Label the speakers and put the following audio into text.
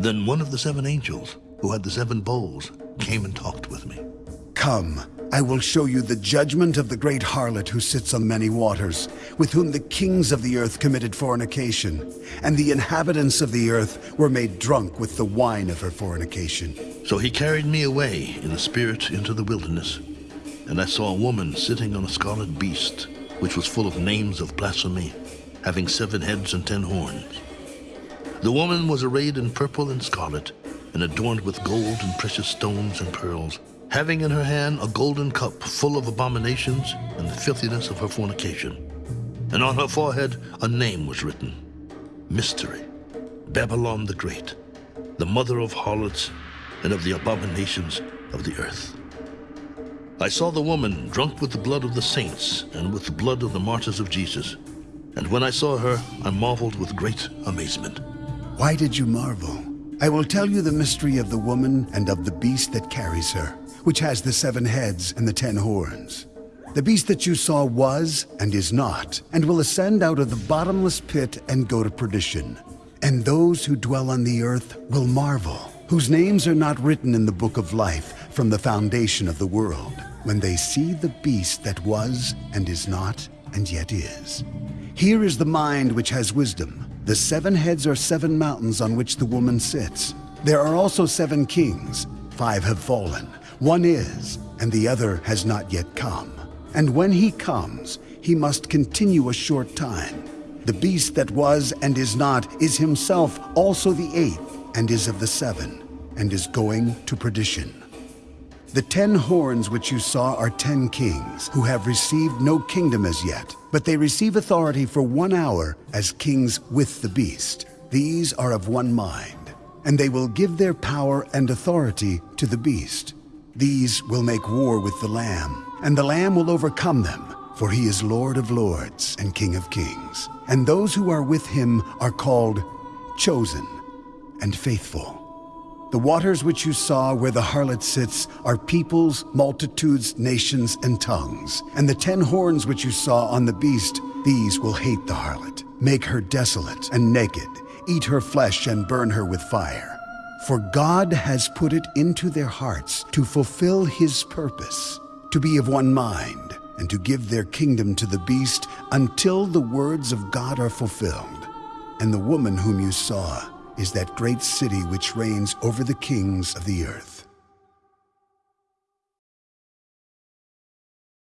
Speaker 1: Then one of the seven angels, who had the seven bowls, came and talked with me.
Speaker 2: Come, I will show you the judgment of the great harlot who sits on many waters, with whom the kings of the earth committed fornication, and the inhabitants of the earth were made drunk with the wine of her fornication.
Speaker 1: So he carried me away in the spirit into the wilderness, and I saw a woman sitting on a scarlet beast, which was full of names of blasphemy, having seven heads and ten horns. The woman was arrayed in purple and scarlet, and adorned with gold and precious stones and pearls having in her hand a golden cup full of abominations and the filthiness of her fornication. And on her forehead a name was written, Mystery, Babylon the Great, the mother of harlots and of the abominations of the earth. I saw the woman drunk with the blood of the saints and with the blood of the martyrs of Jesus. And when I saw her, I marveled with great amazement.
Speaker 2: Why did you marvel? I will tell you the mystery of the woman and of the beast that carries her which has the seven heads and the ten horns. The beast that you saw was and is not, and will ascend out of the bottomless pit and go to perdition. And those who dwell on the earth will marvel, whose names are not written in the book of life from the foundation of the world, when they see the beast that was and is not and yet is. Here is the mind which has wisdom. The seven heads are seven mountains on which the woman sits. There are also seven kings. Five have fallen. One is, and the other has not yet come. And when he comes, he must continue a short time. The beast that was and is not is himself also the eighth, and is of the seven, and is going to perdition. The ten horns which you saw are ten kings, who have received no kingdom as yet, but they receive authority for one hour as kings with the beast. These are of one mind, and they will give their power and authority to the beast. These will make war with the Lamb, and the Lamb will overcome them, for he is Lord of lords and King of kings. And those who are with him are called chosen and faithful. The waters which you saw where the harlot sits are peoples, multitudes, nations, and tongues. And the ten horns which you saw on the beast, these will hate the harlot, make her desolate and naked, eat her flesh and burn her with fire. For God has put it into their hearts to fulfill his purpose, to be of one mind, and to give their kingdom to the beast until the words of God are fulfilled. And the woman whom you saw is that great city which reigns over the kings of the earth.